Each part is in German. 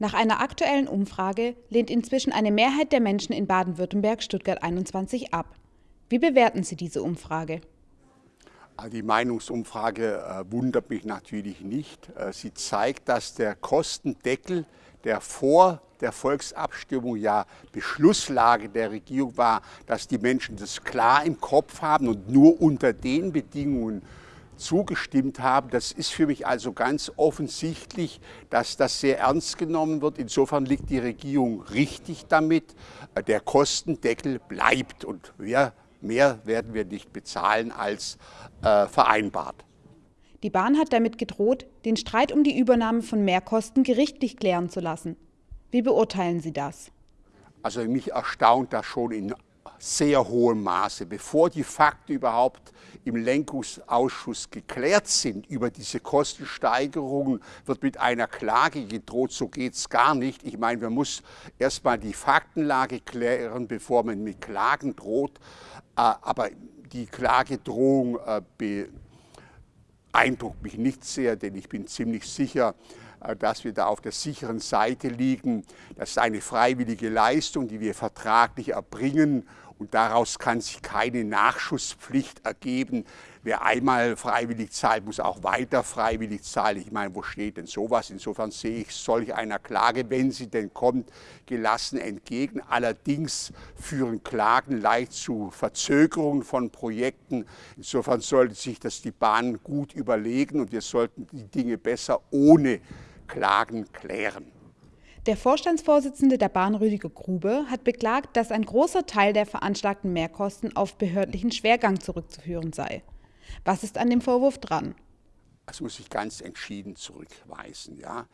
Nach einer aktuellen Umfrage lehnt inzwischen eine Mehrheit der Menschen in Baden-Württemberg Stuttgart 21 ab. Wie bewerten Sie diese Umfrage? Also die Meinungsumfrage äh, wundert mich natürlich nicht. Äh, sie zeigt, dass der Kostendeckel, der vor der Volksabstimmung ja Beschlusslage der Regierung war, dass die Menschen das klar im Kopf haben und nur unter den Bedingungen zugestimmt haben. Das ist für mich also ganz offensichtlich, dass das sehr ernst genommen wird. Insofern liegt die Regierung richtig damit. Der Kostendeckel bleibt und mehr, mehr werden wir nicht bezahlen als äh, vereinbart. Die Bahn hat damit gedroht, den Streit um die Übernahme von Mehrkosten gerichtlich klären zu lassen. Wie beurteilen Sie das? Also mich erstaunt das schon in sehr hohem Maße, bevor die Fakten überhaupt im Lenkungsausschuss geklärt sind über diese Kostensteigerungen, wird mit einer Klage gedroht. So geht es gar nicht. Ich meine, man muss erstmal die Faktenlage klären, bevor man mit Klagen droht. Äh, aber die Klagedrohung äh, beeindruckt mich nicht sehr, denn ich bin ziemlich sicher, äh, dass wir da auf der sicheren Seite liegen. Das ist eine freiwillige Leistung, die wir vertraglich erbringen und daraus kann sich keine Nachschusspflicht ergeben. Wer einmal freiwillig zahlt, muss auch weiter freiwillig zahlen. Ich meine, wo steht denn sowas? Insofern sehe ich solch einer Klage, wenn sie denn kommt, gelassen entgegen. Allerdings führen Klagen leicht zu Verzögerungen von Projekten. Insofern sollte sich das die Bahn gut überlegen und wir sollten die Dinge besser ohne Klagen klären. Der Vorstandsvorsitzende der Bahn Rüdiger Grube hat beklagt, dass ein großer Teil der veranschlagten Mehrkosten auf behördlichen Schwergang zurückzuführen sei. Was ist an dem Vorwurf dran? Das muss ich ganz entschieden zurückweisen. Ja.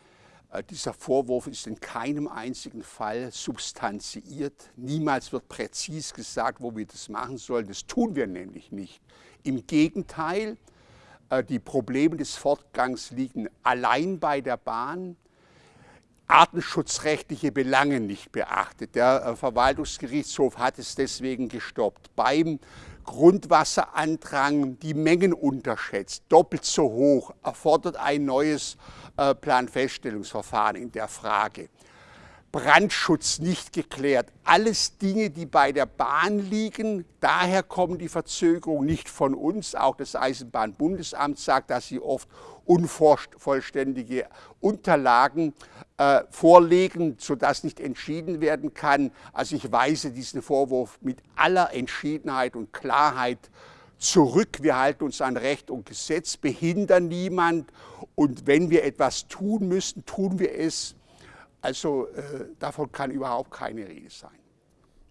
Äh, dieser Vorwurf ist in keinem einzigen Fall substanziiert. Niemals wird präzis gesagt, wo wir das machen sollen. Das tun wir nämlich nicht. Im Gegenteil, äh, die Probleme des Fortgangs liegen allein bei der Bahn artenschutzrechtliche Belange nicht beachtet. Der äh, Verwaltungsgerichtshof hat es deswegen gestoppt. Beim Grundwasserandrang die Mengen unterschätzt, doppelt so hoch, erfordert ein neues äh, Planfeststellungsverfahren in der Frage. Brandschutz nicht geklärt. Alles Dinge, die bei der Bahn liegen. Daher kommen die Verzögerungen nicht von uns. Auch das Eisenbahnbundesamt sagt, dass sie oft unvollständige Unterlagen äh, vorlegen, sodass nicht entschieden werden kann. Also ich weise diesen Vorwurf mit aller Entschiedenheit und Klarheit zurück. Wir halten uns an Recht und Gesetz, behindern niemand. Und wenn wir etwas tun müssen, tun wir es also äh, davon kann überhaupt keine Rede sein.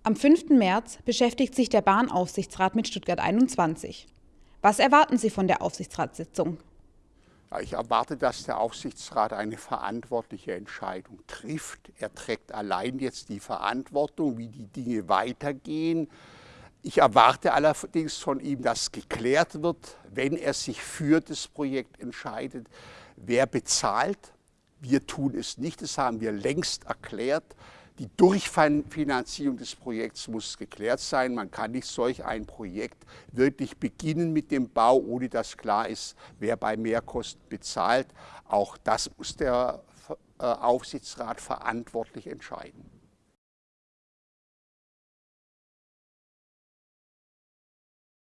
Am 5. März beschäftigt sich der Bahnaufsichtsrat mit Stuttgart 21. Was erwarten Sie von der Aufsichtsratssitzung? Ja, ich erwarte, dass der Aufsichtsrat eine verantwortliche Entscheidung trifft. Er trägt allein jetzt die Verantwortung, wie die Dinge weitergehen. Ich erwarte allerdings von ihm, dass geklärt wird, wenn er sich für das Projekt entscheidet, wer bezahlt, wir tun es nicht, das haben wir längst erklärt. Die Durchfinanzierung des Projekts muss geklärt sein. Man kann nicht solch ein Projekt wirklich beginnen mit dem Bau, ohne dass klar ist, wer bei Mehrkosten bezahlt. Auch das muss der äh, Aufsichtsrat verantwortlich entscheiden.